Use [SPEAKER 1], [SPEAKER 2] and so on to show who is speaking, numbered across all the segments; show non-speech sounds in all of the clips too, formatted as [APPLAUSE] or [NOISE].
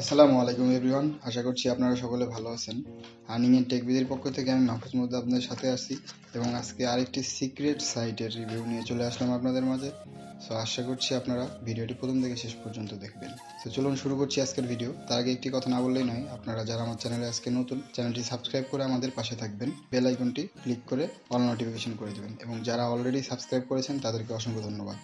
[SPEAKER 1] আসসালামু আলাইকুম এভরিওয়ান, আশা করছি আপনারা সকলে ভালো আছেন। আর্নিং এর টেক বিদের পক্ষ থেকে আমি মাহফুজ মধ্যে আপনাদের সাথে আছি এবং আজকে আরেকটি সিক্রেট সাইটের রিভিউ নিয়ে চলে আসলাম আপনাদের মাঝে। সো আশা করছি আপনারা ভিডিওটি প্রথম থেকে শেষ পর্যন্ত দেখবেন। তো চলুন শুরু করছি আজকের ভিডিও তার আগে একটি কথা না বললেই নয়, আপনারা যারা আমার চ্যানেলে আজকে নতুন চ্যানেলটি সাবস্ক্রাইব করে আমাদের পাশে থাকবেন। বেল আইকনটি ক্লিক করে অল নোটিফিকেশন করে দেবেন এবং যারা অলরেডি সাবস্ক্রাইব করেছেন, তাদেরকে অসংখ্য ধন্যবাদ।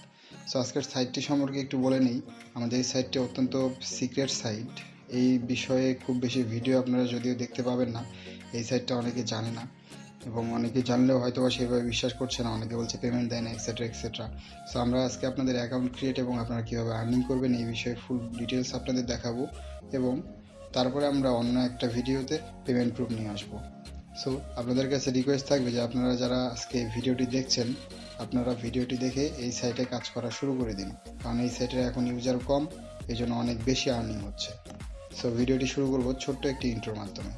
[SPEAKER 1] সো আজকের সাইটটি সম্পর্কে একটু বলে নিই। আমাদের এই সাইটটি অত্যন্ত সিক্রেট সাইট এই বিষয়ে খুব বেশি ভিডিও আপনারা যদিও দেখতে পাবেন না, এই সাইটটা অনেকে জানে না। এবং অনেকে জানলেও হয়তো বা সেভাবে বিশ্বাস করছে না, অনেকে বলছে পেমেন্ট দেয় না এক্সেট্রা এক্সেট্রা সো আমরা আজকে আপনাদের অ্যাকাউন্ট ক্রিয়েট এবং আপনারা কীভাবে আর্নিং করবেন এই বিষয়ে ফুল ডিটেলস আপনাদের দেখাবো এবং তারপরে আমরা অন্য একটা ভিডিওতে পেমেন্ট প্রুফ নিয়ে আসব। সো আপনাদের কাছে রিকোয়েস্ট থাকবে যে আপনারা যারা আজকে ভিডিওটি দেখছেন আপনারা ভিডিওটি দেখে এই সাইটে কাজ করা শুরু করে দিন, কারণ এই সাইটের এখন ইউজার কম এই জন্য অনেক বেশি আর্নিং হচ্ছে। সো ভিডিওটি শুরু করব ছোট্ট একটি ইন্ট্রোর মাধ্যমে।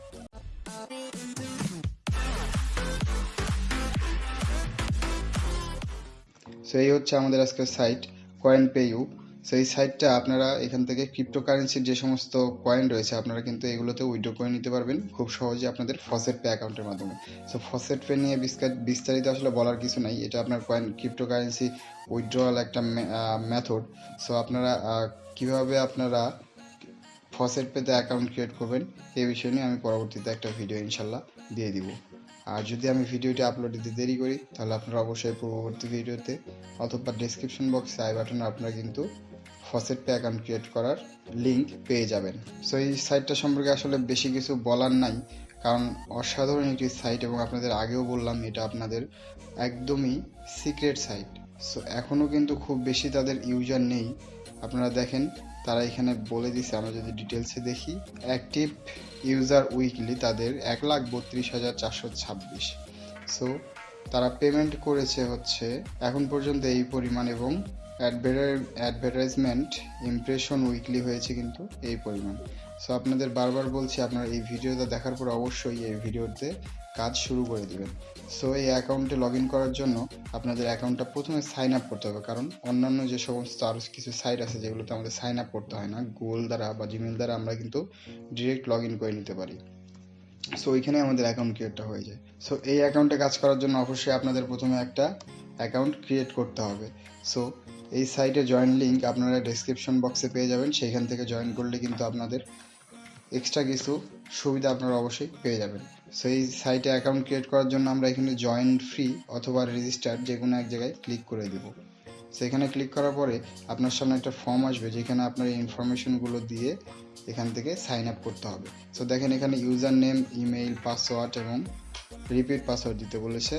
[SPEAKER 1] সো এই হচ্ছে আমাদের আজকের site CoinPayU so এই সাইটটা আপনারা এখান থেকে ক্রিপ্টোকারেন্সির যে সমস্ত কয়েন রয়েছে, আপনারা কিন্তু এগুলোতে উইড্রো করে নিতে পারবেন। খুব সহজে আপনাদের ফসেট পে অ্যাকাউন্টের মাধ্যমে। সো ফসেট পে নিয়ে বিস্তারিত আসলে বলার কিছু নাই। এটা আপনার কয়েন ক্রিপ্টোকারেন্সি উইথড্রয়াল একটা মেথড সো আপনারা কীভাবে আপনারা ফসেট পেতে অ্যাকাউন্ট ক্রিয়েট করবেন এই বিষয় নিয়ে আমি পরবর্তীতে একটা ভিডিও ইনশাল্লাহ দিয়ে দিব। আর যদি আমি ভিডিওটি আপলোড দিতে দেরি করি, তাহলে আপনারা অবশ্যই পূর্ববর্তী ভিডিওতে অথবা ডেসক্রিপশন বক্সে আই বাটনে আপনারা কিন্তু ফসেট পে অ্যাকাউন্ট ক্রিয়েট করার লিঙ্ক পেয়ে যাবেন। সো এই সাইটটা সম্পর্কে আসলে বেশি কিছু বলার নাই, কারণ অসাধারণ একটি সাইট এবং আপনাদের আগেও বললাম, এটা আপনাদের একদমই সিক্রেট সাইট সো এখনও কিন্তু খুব বেশি তাদের ইউজার নেই। আপনারা দেখেন, তারা এখানে বলে দিছে, আমরা যদি ডিটেলসে দেখি অ্যাক্টিভ ইউজার উইকলি তাদের এক লাখ বত্রিশ হাজার চারশো ছাব্বিশ। সো তারা পেমেন্ট করেছে হচ্ছে এখন পর্যন্ত এই পরিমাণ এবং অ্যাডভার্টাইজমেন্ট ইমপ্রেশন উইকলি হয়েছে কিন্তু এই পরিমাণ। সো আপনাদের বারবার বলছি, আপনারা এই ভিডিওটা দেখার পর অবশ্যই এই ভিডিওতে কাজ শুরু করে দেবেন। সো এই অ্যাকাউন্টে লগ করার জন্য আপনাদের অ্যাকাউন্টটা প্রথমে সাইন আপ করতে হবে। কারণ অন্যান্য যে সমস্ত আরও কিছু সাইট আছে, যেগুলোতে আমাদের সাইন আপ করতে হয় না গুগল দ্বারা বা জিমেল দ্বারা আমরা কিন্তু ডিরেক্ট লগ করে নিতে পারি। সো ওইখানে আমাদের অ্যাকাউন্ট ক্রিয়েটটা হয়ে যায়। সো এই অ্যাকাউন্টে কাজ করার জন্য অবশ্যই আপনাদের প্রথমে একটা অ্যাকাউন্ট ক্রিয়েট করতে হবে। সো এই সাইটে জয়েন লিঙ্ক আপনারা ডেসক্রিপশন বক্সে পেয়ে যাবেন। সেইখান থেকে জয়েন করলে কিন্তু আপনাদের এক্সট্রা কিছু সুবিধা আপনারা অবশ্যই পেয়ে যাবেন। সো এই সাইটে অ্যাকাউন্ট ক্রিয়েট করার জন্য আমরা এখানে জয়েন ফ্রি অথবা রেজিস্টার যে কোনো এক জায়গায় ক্লিক করে দেব। সেখানে ক্লিক করার পরে আপনার সামনে একটা ফর্ম আসবে যেখানে আপনার ইনফরমেশনগুলো দিয়ে এখান থেকে সাইন আপ করতে হবে। সো দেখেন এখানে ইউজার নেম ইমেইল পাসওয়ার্ড এবং রিপিট পাসওয়ার্ড দিতে বলেছে।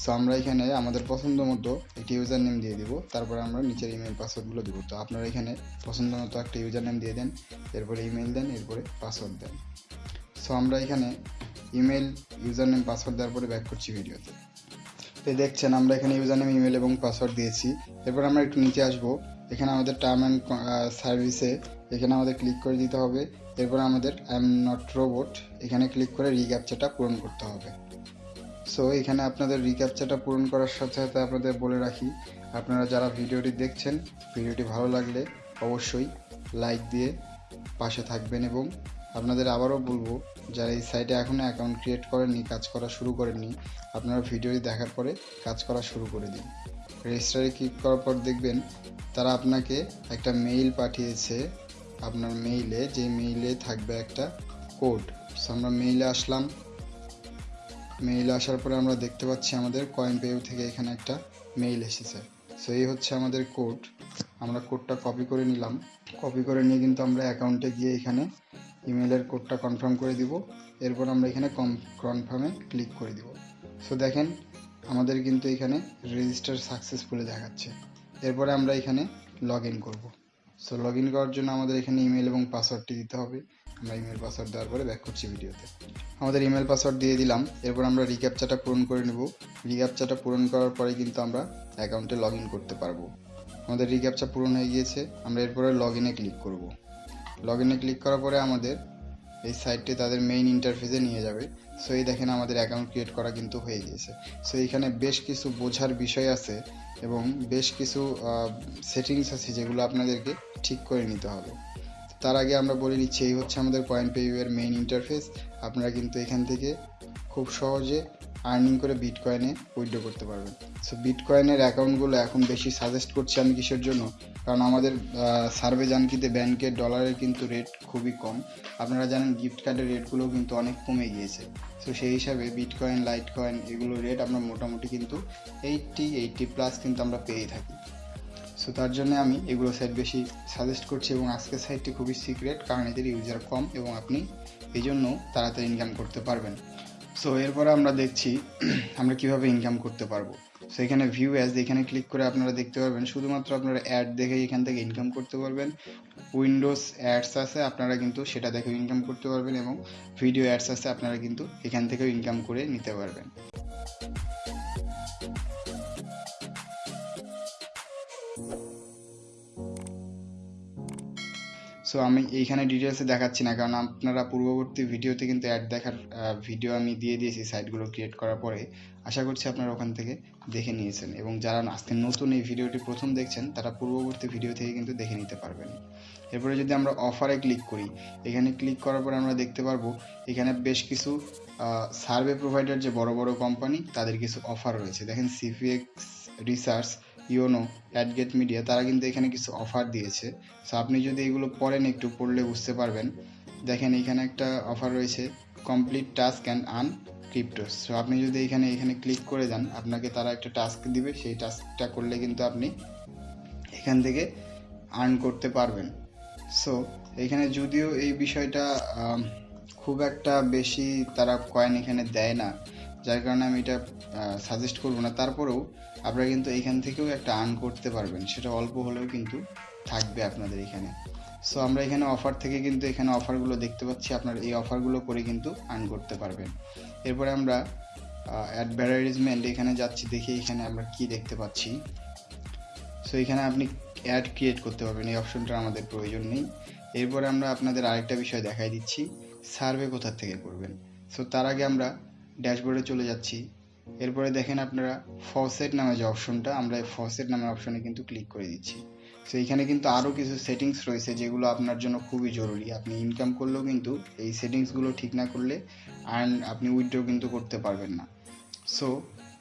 [SPEAKER 1] সো আমরা এখানে আমাদের পছন্দ মতো একটি ইউজার নেম দিয়ে দিব। তারপরে আমরা নিচের ইমেল পাসওয়ার্ডগুলো দিব। তো আপনারা এখানে পছন্দ মতো একটা ইউজার নেম দিয়ে দেন, এরপরে ইমেল দেন, এরপরে পাসওয়ার্ড দেন। সো আমরা এখানে ইমেল ইউজার নেম পাসওয়ার্ড দেওয়ার পরে ব্যাক করছি ভিডিওতে। তো দেখছেন, আমরা এখানে ইউজার নেম ইমেল এবং পাসওয়ার্ড দিয়েছি। এরপর আমরা একটু নিচে আসব। এখানে আমাদের টার্ম অ্যান্ড সার্ভিসে এখানে আমাদের ক্লিক করে দিতে হবে। এরপর আমাদের আই এম নট রোবট এখানে ক্লিক করে রিক্যাপচাটা পূরণ করতে হবে। সো এখানে আপনাদের রিক্যাপচাটা পূরণ করার সাথে সাথে আপনাদের বলে রাখি, আপনারা যারা ভিডিওটি দেখছেন, ভিডিওটি ভালো লাগলে অবশ্যই লাইক দিয়ে পাশে থাকবেন এবং আপনাদের আবারও বলব, যারা এই সাইটে এখনও অ্যাকাউন্ট ক্রিয়েট করেননি, কাজ করা শুরু করেননি, আপনারা ভিডিওটি দেখার পরে কাজ করা শুরু করে দিন। রেজিস্টারে ক্লিক করার পর দেখবেন, তারা আপনাকে একটা মেইল পাঠিয়েছে। আপনার মেইলে যে মেইলে থাকবে একটা কোড সো আমরা মেইলে আসলাম মেইল আসার পরে আমরা দেখতে পাচ্ছি আমাদের কয়েন পেউ থেকে এখানে একটা মেইল এসেছে। সো এই হচ্ছে আমাদের কোড আমরা কোডটা কপি করে নিলাম। কপি করে নিয়ে কিন্তু আমরা অ্যাকাউন্টে গিয়ে এখানে ইমেলের কোডটা কনফার্ম করে দিব। এরপর আমরা এখানে কম কনফার্মে ক্লিক করে দিব। সো দেখেন, আমাদের কিন্তু এখানে রেজিস্টার সাকসেসফুলি দেখাচ্ছে। এরপরে আমরা এখানে লগ ইন করব। সো লগ ইন করার জন্য আমাদের এখানে ইমেল এবং পাসওয়ার্ডটি দিতে হবে। আমরা ইমেল পাসওয়ার্ড দেওয়ার পরে ব্যাক করছি ভিডিওতে। আমাদের ইমেল পাসওয়ার্ড দিয়ে দিলাম, এরপর আমরা রিক্যাপচাটা পূরণ করে নেব। রিক্যাপচাটা পূরণ করার পরে কিন্তু আমরা অ্যাকাউন্টে লগ করতে পারব। আমাদের রিক্যাপচা পূরণ হয়ে গিয়েছে, আমরা এরপরে লগ ইনে ক্লিক করব। লগ ইনে ক্লিক করার পরে আমাদের এই সাইটটি তাদের মেইন ইন্টারফেসে নিয়ে যাবে। সো এই দেখেন আমাদের অ্যাকাউন্ট ক্রিয়েট করা কিন্তু হয়ে গিয়েছে। সো এখানে বেশ কিছু বোঝার বিষয় আছে এবং বেশ কিছু সেটিংস আছে যেগুলো আপনাদেরকে ঠিক করে নিতে হবে। তার আগে আমরা বলে নিচ্ছি এই হচ্ছে আমাদের পয়েন্ট পে এর মেইন ইন্টারফেস আপনারা কিন্তু এখান থেকে খুব সহজে আর্নিং করে বিটকয়েনে উইথড্র করতে পারবেন। সো বিটকয়েনের অ্যাকাউন্টগুলো এখন বেশি সাজেস্ট করছি আমি কিসের জন্য? কারণ আমাদের সার্ভে জানকিতে ব্যাংকের ডলারের কিন্তু রেট খুবই কম। আপনারা জানেন গিফট কার্ডের রেটগুলোও কিন্তু অনেক কমে গিয়েছে। সো সেই হিসাবে বিটকয়েন লাইট কয়েন এগুলোর রেট আমরা মোটামুটি কিন্তু এইটটি এইটটি প্লাস কিন্তু আমরা পেয়ে থাকি। সো তার জন্য আমি এগুলো সাইট বেশি সাজেস্ট করছি এবং আজকের সাইটটি খুবই সিক্রেট কারণ এদের ইউজার কম এবং আপনি এই জন্য তাড়াতাড়ি ইনকাম করতে পারবেন। সো এরপরে আমরা দেখছি [CLEARS THROAT] আমরা কীভাবে ইনকাম করতে পারব। সো এখানে ভিউ অ্যাজ এখানে ক্লিক করে আপনারা দেখতে পারবেন, শুধুমাত্র আপনারা অ্যাড দেখে এখান থেকে ইনকাম করতে পারবেন। উইন্ডোজ অ্যাডস আছে, আপনারা কিন্তু সেটা দেখে ইনকাম করতে পারবেন এবং ভিডিও অ্যাডস আছে, আপনারা কিন্তু এখান থেকেও ইনকাম করে নিতে পারবেন। সো আমি এইখানে ডিটেলসে দেখাচ্ছি না, কারণ আপনারা পূর্ববর্তী ভিডিওতে কিন্তু অ্যাড দেখার ভিডিও আমি দিয়ে দিয়েছি সাইটগুলো ক্রিয়েট করার পরে। আশা করছি আপনারা ওখান থেকে দেখে নিয়েছেন এবং যারা আজকে নতুন এই ভিডিওটি প্রথম দেখছেন, তারা পূর্ববর্তী ভিডিও থেকে কিন্তু দেখে নিতে পারবেন। এরপরে যদি আমরা অফারে ক্লিক করি, এখানে ক্লিক করার পরে আমরা দেখতে পারব, এখানে বেশ কিছু সার্ভে প্রোভাইডার যে বড় বড় কোম্পানি তাদের কিছু অফার রয়েছে। দেখেন সিপিএক্স রিসার্চ ইওনো অ্যাডগেট মিডিয়া তারা কিন্তু এখানে কিছু অফার দিয়েছে। সো আপনি যদি এগুলো পড়েন একটু পড়লে বুঝতে পারবেন। দেখেন, এখানে একটা অফার রয়েছে complete task and earn cryptos so আপনি যদি এখানে এখানে ক্লিক করে যান, আপনাকে তারা একটা টাস্ক দিবে। সেই টাস্কটা করলে কিন্তু আপনি এখান থেকে আর্ন করতে পারবেন। সো এখানে যদিও এই বিষয়টা খুব একটা বেশি তারা কয়েন এখানে দেয় না। যার কারণে আমি এটা সাজেস্ট করব না। তারপরেও আপনারা কিন্তু এখান থেকেও একটা আর্ন করতে পারবেন। সেটা অল্প হলেও কিন্তু থাকবে আপনাদের এখানে। সো আমরা এখানে অফার থেকে কিন্তু এখানে অফারগুলো দেখতে পাচ্ছি। আপনার এই অফারগুলো করে কিন্তু আর্ন করতে পারবেন। এরপরে আমরা অ্যাডভার্টাইজমেন্ট এখানে যাচ্ছি, দেখি এখানে আমরা কি দেখতে পাচ্ছি। সো এখানে আপনি অ্যাড ক্রিয়েট করতে পারবেন। এই অপশনটা আমাদের প্রয়োজন নেই। এরপরে আমরা আপনাদের আরেকটা বিষয় দেখাই দিচ্ছি। সার্ভে কোথা থেকে করবেন? সো তার আগে আমরা ড্যাশবোর্ডে চলে যাচ্ছি। এরপরে দেখেন আপনারা ফসেট নামে যে অপশনটা, আমরা এই ফসেট নামের অপশনে কিন্তু ক্লিক করে দিচ্ছি। সো এখানে কিন্তু আরও কিছু সেটিংস রয়েছে যেগুলো আপনার জন্য খুবই জরুরি। আপনি ইনকাম করলেও কিন্তু এই সেটিংসগুলো ঠিক না করলে আর্ন আপনি উইথড্র কিন্তু করতে পারবেন না। সো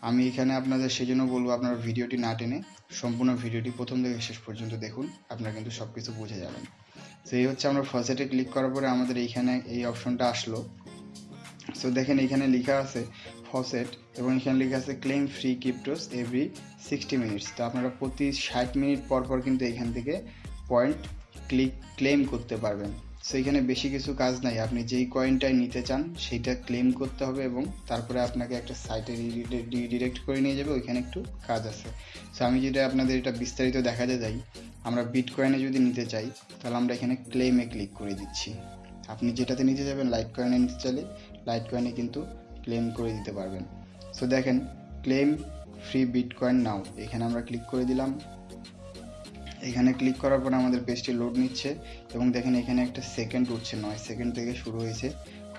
[SPEAKER 1] আমি এখানে আপনাদের সেজন্য বলব আপনার ভিডিওটি না টেনে সম্পূর্ণ ভিডিওটি প্রথম থেকে শেষ পর্যন্ত দেখুন, আপনারা কিন্তু সব কিছু বুঝে যাবেন। এই হচ্ছে আমরা ফসেটে ক্লিক করার পরে আমাদের এইখানে এই অপশনটা আসলো। সো দেখেন এখানে লেখা আছে ফসেট এবং এখানে লেখা আছে claim free cryptos every sixty minutes তো আপনারা প্রতি ষাট মিনিট পর পর কিন্তু এখান থেকে পয়েন্ট ক্লিক ক্লেম করতে পারবেন। সো এখানে বেশি কিছু কাজ নাই। আপনি যেই কয়েনটাই নিতে চান সেইটা ক্লেম করতে হবে এবং তারপরে আপনাকে একটা সাইটে ডিরেক্ট করে নিয়ে যাবে। ওইখানে একটু কাজ আছে। সো আমি যেটা আপনাদের এটা বিস্তারিত দেখাতে যাই, আমরা বিট কয়েনে যদি নিতে চাই, তাহলে আমরা এখানে ক্লেমে ক্লিক করে দিচ্ছি। আপনি যেটাতে নিতে যাবেন লাইট কয়েনে নিতে চাইলে লাইট কয়েনে কিন্তু ক্লেম করে দিতে পারবেন। সো দেখেন ক্লেম ফ্রি বিটকয়েন নাও এখানে আমরা ক্লিক করে দিলাম। এখানে ক্লিক করার পর আমাদের পেজটি লোড নিচ্ছে এবং দেখেন এখানে একটা সেকেন্ড উঠছে, নয় সেকেন্ড থেকে শুরু হয়েছে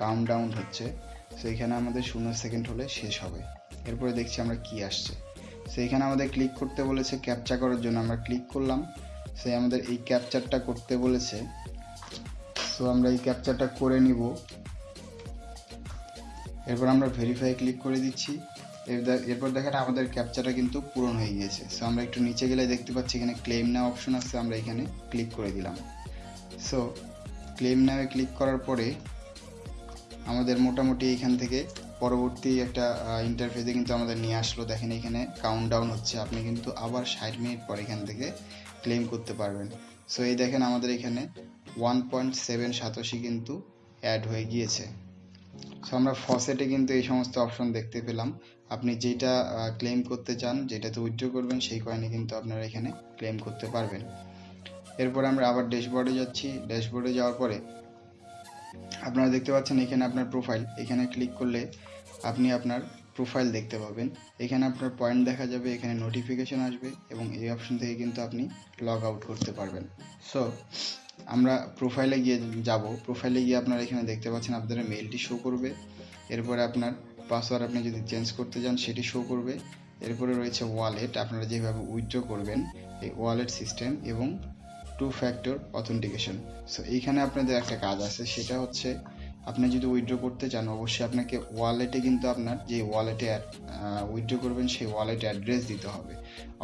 [SPEAKER 1] কাউন্ট ডাউন হচ্ছে। সো এখানে আমাদের শূন্য সেকেন্ড হলে শেষ হবে। এরপরে দেখছি আমরা কি আসছে। সো এখানে আমাদের ক্লিক করতে বলেছে ক্যাপচা করার জন্য, আমরা ক্লিক করলাম। সে আমাদের এই ক্যাপচারটা করতে বলেছে। সো আমরা এই ক্যাপচারটা করে নিব। এরপর আমরা ভেরিফাই ক্লিক করে দিচ্ছি। এরপর দেখেন আমাদের ক্যাপচারটা কিন্তু পূরণ হয়ে গিয়েছে। সো আমরা একটু নিচে গেলে দেখতে পাচ্ছি এখানে ক্লেম নেওয়া অপশন আছে, আমরা এখানে ক্লিক করে দিলাম। সো ক্লেম নেওয়া ক্লিক করার পরে আমাদের মোটামুটি এখান থেকে পরবর্তী একটা ইন্টারফেসে কিন্তু আমাদের নিয়ে আসলো। দেখেন এখানে কাউন্ট ডাউন হচ্ছে। আপনি কিন্তু আবার ষাট মিনিট পর এখান থেকে ক্লেম করতে পারবেন। সো এই দেখেন আমাদের এখানে ওয়ান পয়েন্ট সেভেন সাতাশি কিন্তু অ্যাড হয়ে গিয়েছে। সো আমরা ফসেটে কিন্তু এই সমস্ত অপশন দেখতে পেলাম। আপনি যেটা ক্লেম করতে চান যেটাতে উইথড্র করবেন, সেই কয়েনে কিন্তু আপনারা এখানে ক্লেম করতে পারবেন। এরপর আমরা আবার ড্যাশবোর্ডে যাচ্ছি। ড্যাশবোর্ডে যাওয়ার পরে আপনারা দেখতে পাচ্ছেন এখানে আপনার প্রোফাইল এখানে ক্লিক করলে আপনি আপনার প্রোফাইল দেখতে পাবেন। এখানে আপনার পয়েন্ট দেখা যাবে, এখানে নোটিফিকেশন আসবে এবং এই অপশন থেকে কিন্তু আপনি লগ আউট করতে পারবেন। সো আমরা প্রোফাইলে গিয়ে যাব। প্রোফাইলে গিয়ে আপনারা এখানে দেখতে পাচ্ছেন আপনাদের মেলটি শো করবে। এরপরে আপনার পাসওয়ার্ড আপনি যদি চেঞ্জ করতে চান সেটি শো করবে। এরপরে রয়েছে ওয়ালেট আপনারা যেভাবে উইথড্র করবেন, এই ওয়ালেট সিস্টেম এবং টু ফ্যাক্টর অথেন্টিকেশন সো এইখানে আপনাদের একটা কাজ আছে, সেটা হচ্ছে আপনি যদি উইথড্র করতে চান, অবশ্যই আপনাকে ওয়ালেটে কিন্তু আপনার যে ওয়ালেটে উইথড্র করবেন, সেই ওয়ালেট অ্যাড্রেস দিতে হবে।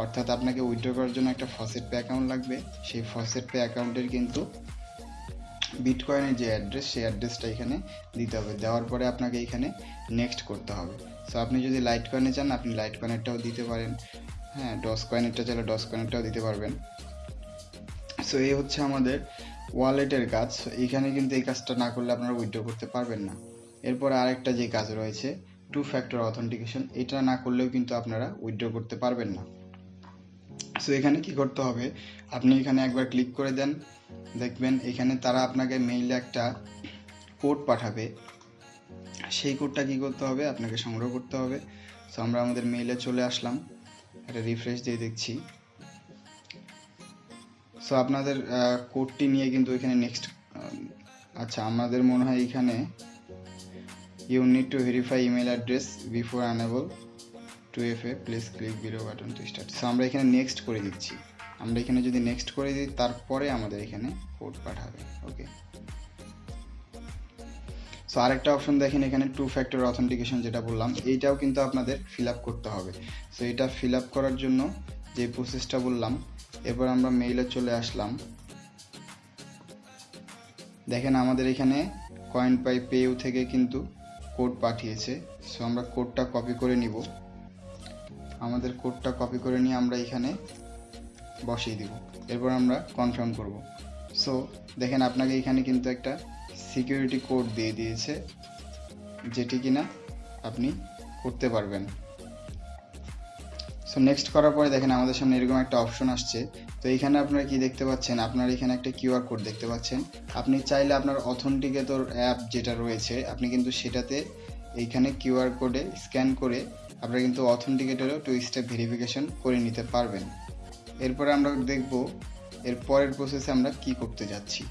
[SPEAKER 1] অর্থাৎ আপনাকে উইথড্র করার জন্য একটা ফসেট পে অ্যাকাউন্ট লাগবে। সেই ফসেট পে অ্যাকাউন্টের কিন্তু বিটকয়েনের যে অ্যাড্রেস সেই অ্যাড্রেসটা এখানে দিতে হবে। দেওয়ার পরে আপনাকে এখানে নেক্সট করতে হবে। সো আপনি যদি লাইট কয়েনে চান, আপনি লাইট কয়েনেরটাও দিতে পারেন। হ্যাঁ ডস কয়েনেরটা চাইলে ডস কয়েনেরটাও দিতে পারবেন। সো এই হচ্ছে আমাদের ওয়ালেটের কাজ, এখানে কিন্তু এই কাজটা না করলে আপনারা উইথড্র করতে পারবেন না। এরপর আরেকটা যে কাজ রয়েছে টু ফ্যাক্টর অথেন্টিকেশন এটা না করলেও কিন্তু আপনারা উইথড্র করতে পারবেন না। সো এখানে কি করতে হবে? আপনি এখানে একবার ক্লিক করে দেন। দেখবেন এখানে তারা আপনাকে মেইলে একটা কোড পাঠাবে। সেই কোডটা কি করতে হবে? আপনাকে সংগ্রহ করতে হবে। সো আমরা আমাদের মেইলে চলে আসলাম। একটা রিফ্রেশ দিয়ে দেখছি। সো আপনাদের কোডটি নিয়ে কিন্তু এখানে নেক্সট আচ্ছা আমাদের মনে হয় এখানে you need to verify email address before enable to F A please click below button to start so আমরা এখানে নেক্সট করে দিচ্ছি। আমরা এখানে যদি নেক্সট করে দিই, তারপরে আমাদের এখানে কোড পাঠাবে ওকে সো আরেকটা অপশন দেখেন, এখানে টু ফ্যাক্টর অথেন্টিকেশন যেটা বললাম, এইটাও কিন্তু আপনাদের ফিল করতে হবে। সো এটা ফিল করার জন্য যে প্রসেসটা বললাম এরপর আমরা মেইলে চলে আসলাম। দেখেন আমাদের এখানে কয়েন পাই পেউ থেকে কিন্তু কোড পাঠিয়েছে। সো আমরা কোডটা কপি করে নিব। আমাদের কোডটা কপি করে নিয়ে আমরা এখানে বসিয়ে দিব। এরপর আমরা কনফার্ম করব। সো দেখেন আপনাকে এখানে কিন্তু একটা সিকিউরিটি কোড দিয়ে দিয়েছে, যেটি কিনা আপনি করতে পারবেন। সো নেক্সট করার পরে দেখেন আমাদের সামনে এরকম একটা অপশন আসছে। তো, এখানে আপনারা কি দেখতে পাচ্ছেন? আপনার এখানে একটা কিউআর কোড দেখতে পাচ্ছেন। আপনি চাইলে আপনার অথেন্টিকেটর অ্যাপ যেটা রয়েছে, আপনি কিন্তু সেটাতে এইখানে কিউআর কোডে স্ক্যান করে আপনারা কিন্তু অথেন্টিকেটরও টু স্টেপ ভেরিফিকেশন করে নিতে পারবেন। এরপরে আমরা দেখব এর পরের প্রসেসে আমরা কি করতে যাচ্ছি।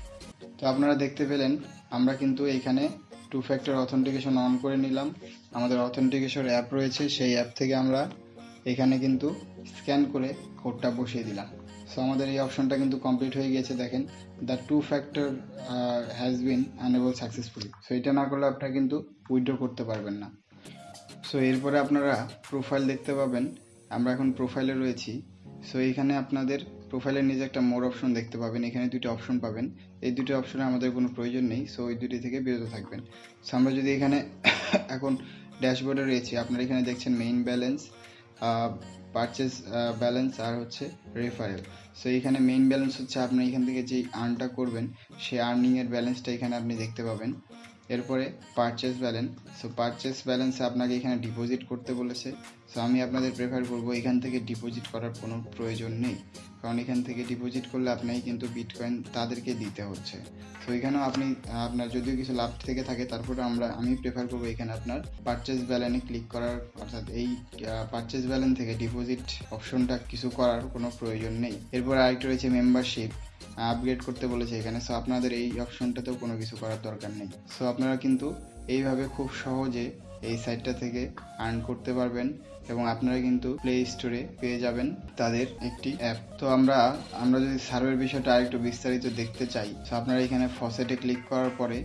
[SPEAKER 1] তো, আপনারা দেখতে পেলেন, আমরা কিন্তু এখানে টু ফ্যাক্টর অথেন্টিকেশন অন করে নিলাম। আমাদের অথেন্টিকেশন অ্যাপ রয়েছে, সেই অ্যাপ থেকে আমরা এখানে কিন্তু স্ক্যান করে কোডটা বসিয়ে দিলাম। সো আমাদের এই অপশনটা কিন্তু কমপ্লিট হয়ে গিয়েছে দেখেন। The two factor has been enable successfully so এটা না করলে আপনারা কিন্তু উইথড্র করতে পারবেন না। সো এরপরে আপনারা প্রোফাইল দেখতে পাবেন। আমরা এখন প্রোফাইলে রয়েছি। সো এখানে আপনাদের প্রোফাইলের নিচে একটা মোর অপশন দেখতে পাবেন। এখানে দুটো অপশন পাবেন। এই দুটো অপশনে আমাদের কোনো প্রয়োজন নেই। সো ওই দুটি থেকে বিরত থাকবেন। সো আমরা যদি এখানে [COUGHS] এখন ড্যাশবোর্ডে রয়েছি, আপনারা এখানে দেখছেন মেইন ব্যালেন্স পারচেস ব্যালেন্স আর হচ্ছে রেফারেল সো এখানে মেইন ব্যালেন্স হচ্ছে আপনি এখান থেকে যেই আর্নটা করবেন সেই আর্নিংয়ের ব্যালেন্সটা এখানে আপনি দেখতে পাবেন। এরপরে পারচেস ব্যালেন্স সো পারচেস ব্যালেন্সে আপনাকে এখানে ডিপোজিট করতে বলেছে। সো আমি আপনাদের প্রেফার করব এখান থেকে ডিপোজিট করার কোনো প্রয়োজন নেই। কারণ এখান থেকে ডিপোজিট করলে আপনাকে কিন্তু বিটকয়েন তাদেরকে দিতে হচ্ছে। তো এখানেও আপনি, আপনার যদিও কিছু লাভ থেকে থাকে তারপরে আমরা, আমি প্রেফার করব এখানে আপনার পারচেস ব্যালেন্সে ক্লিক করার, অর্থাৎ এই পারচেস ব্যালেন্স থেকে ডিপোজিট অপশনটা কিছু করার কোনো প্রয়োজন নেই। এরপর আরেকটা রয়েছে মেম্বারশিপ আপগ্রেড করতে বলেছে এখানে। সো আপনাদের এই অপশনটাতেও কোনো কিছু করার দরকার নেই। সো আপনারা কিন্তু এইভাবে খুব সহজে এই সাইটটা থেকে আর্ন করতে পারবেন এবং আপনারা কিন্তু প্লে স্টোরে পেয়ে যাবেন তাদের একটি অ্যাপ তো আমরা আমরা যদি সার্ভের বিষয়টা আরেকটু বিস্তারিত দেখতে চাই, তো আপনারা এখানে ফসেটে ক্লিক করার পরে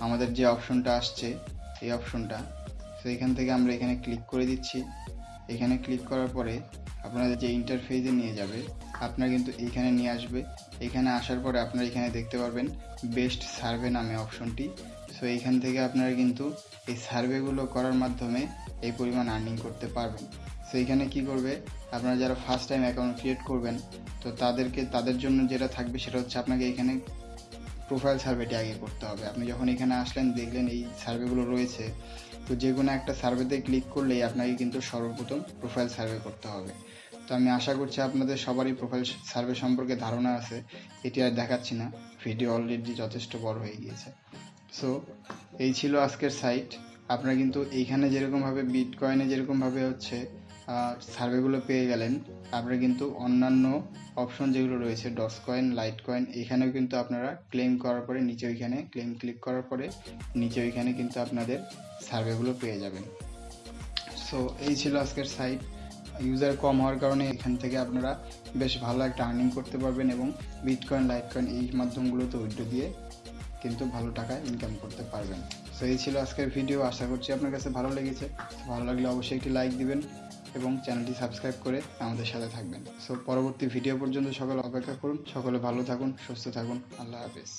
[SPEAKER 1] আমাদের যে অপশনটা আসছে, এই অপশনটা তো এখান থেকে আমরা এখানে ক্লিক করে দিচ্ছি। এখানে ক্লিক করার পরে আপনাদের যে ইন্টারফেসে নিয়ে যাবে, আপনার কিন্তু এইখানে নিয়ে আসবে। এখানে আসার পরে আপনারা এখানে দেখতে পারবেন বেস্ট সার্ভে নামে অপশনটি সো এইখান থেকে আপনারা কিন্তু এই সার্ভেগুলো করার মাধ্যমে এই পরিমাণ আর্নিং করতে পারবেন। সো এখানে কি করবে? আপনারা যারা ফার্স্ট টাইম অ্যাকাউন্ট ক্রিয়েট করবেন, তো তাদেরকে, তাদের জন্য যেটা থাকবে সেটা হচ্ছে আপনাকে এখানে প্রোফাইল সার্ভেটি আগে করতে হবে। আপনি যখন এখানে আসলেন, দেখলেন এই সার্ভেগুলো রয়েছে, তো যে কোনো একটা সার্ভেতে ক্লিক করলেই আপনাকে কিন্তু সর্বপ্রথম প্রোফাইল সার্ভে করতে হবে। তো আমি আশা করছি আপনাদের সবারই প্রোফাইল সার্ভে সম্পর্কে ধারণা আছে। এটি আর দেখাচ্ছি না। ভিডিও অলরেডি যথেষ্ট বড় হয়ে গিয়েছে। সো এই ছিল আজকের সাইট আপনারা কিন্তু এইখানে যেরকমভাবে বিটকয়েনে যেরকমভাবে হচ্ছে সার্ভেগুলো পেয়ে গেলেন, আপনারা কিন্তু অন্যান্য অপশন যেগুলো রয়েছে ডস কয়েন লাইট কয়েন এখানেও কিন্তু আপনারা ক্লেম করার পরে নিচে ওইখানে ক্লেম ক্লিক করার পরে নিচে ওইখানে কিন্তু আপনাদের সার্ভেগুলো পেয়ে যাবেন। সো এই ছিল আজকের সাইট ইউজার কম হওয়ার কারণে এখান থেকে আপনারা বেশ ভালো একটা আর্নিং করতে পারবেন এবং বিটকয়েন লাইটকয়েন এই মাধ্যমগুলোতে উইড্রো দিয়ে কিন্তু ভালো টাকা ইনকাম করতে পারবেন। সো এই ছিল আজকের ভিডিও আশা করছি আপনার কাছে ভালো লেগেছে। ভালো লাগলে অবশ্যই একটি লাইক দিবেন এবং চ্যানেলটি সাবস্ক্রাইব করে আমাদের সাথে থাকবেন। সো পরবর্তী ভিডিও পর্যন্ত সকলে অপেক্ষা করুন। সকলে ভালো থাকুন, সুস্থ থাকুন। আল্লাহ হাফেজ।